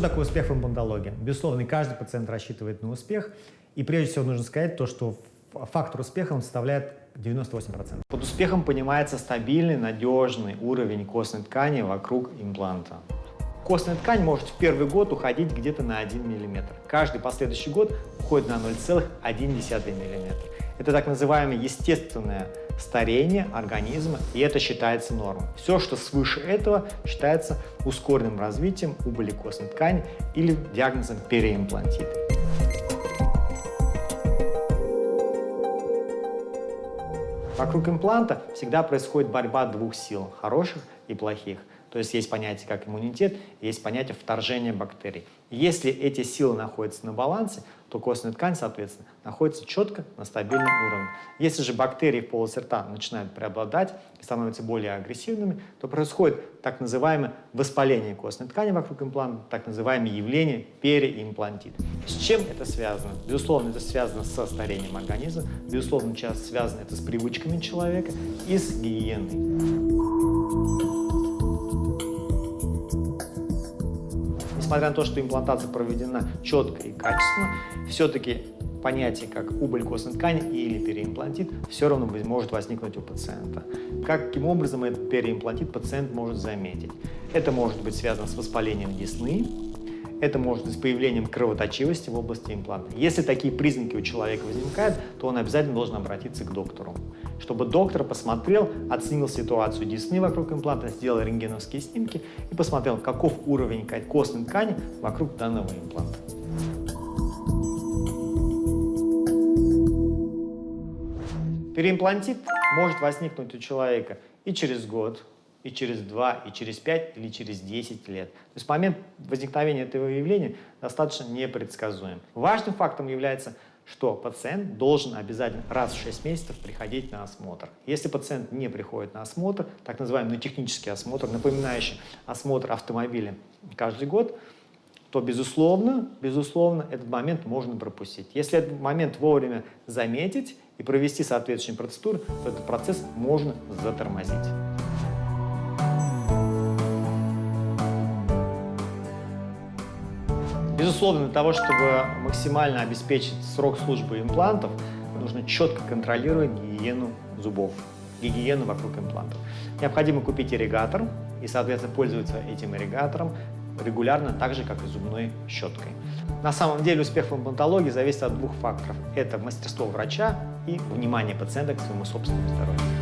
такое успех в имплантологии? Безусловно, каждый пациент рассчитывает на успех. И прежде всего нужно сказать то, что фактор успеха он составляет 98%. Под успехом понимается стабильный, надежный уровень костной ткани вокруг импланта. Костная ткань может в первый год уходить где-то на 1 мм. Каждый последующий год уходит на 0,1 мм. Это так называемое естественное старение организма, и это считается нормой. Все, что свыше этого, считается ускоренным развитием убыли костной ткани или диагнозом переимплантит. Вокруг импланта всегда происходит борьба двух сил, хороших и плохих. То есть есть понятие как иммунитет, есть понятие вторжения бактерий. Если эти силы находятся на балансе, то костная ткань, соответственно, находится четко на стабильном уровне. Если же бактерии в полости рта начинают преобладать и становятся более агрессивными, то происходит так называемое воспаление костной ткани вокруг импланта, так называемое явление переимплантит. С чем это связано? Безусловно, это связано со старением организма, безусловно, часто связано это с привычками человека и с гигиеной. Несмотря на то, что имплантация проведена четко и качественно, все-таки понятие как убыль костной ткани или переимплантит все равно может возникнуть у пациента. Каким образом этот переимплантит пациент может заметить? Это может быть связано с воспалением десны, это может быть с появлением кровоточивости в области импланта. Если такие признаки у человека возникают, то он обязательно должен обратиться к доктору, чтобы доктор посмотрел, оценил ситуацию десны вокруг импланта, сделал рентгеновские снимки и посмотрел, каков уровень костной ткани вокруг данного импланта. Переимплантит может возникнуть у человека и через год, и через 2, и через 5, или через 10 лет. То есть момент возникновения этого явления достаточно непредсказуем. Важным фактом является, что пациент должен обязательно раз в 6 месяцев приходить на осмотр. Если пациент не приходит на осмотр, так называемый технический осмотр, напоминающий осмотр автомобиля каждый год, то, безусловно, безусловно, этот момент можно пропустить. Если этот момент вовремя заметить и провести соответствующие процедуры, то этот процесс можно затормозить. Безусловно, для того, чтобы максимально обеспечить срок службы имплантов, нужно четко контролировать гигиену зубов, гигиену вокруг имплантов. Необходимо купить ирригатор и, соответственно, пользоваться этим ирригатором регулярно, так же, как и зубной щеткой. На самом деле успех в имплантологии зависит от двух факторов. Это мастерство врача и внимание пациента к своему собственному здоровью.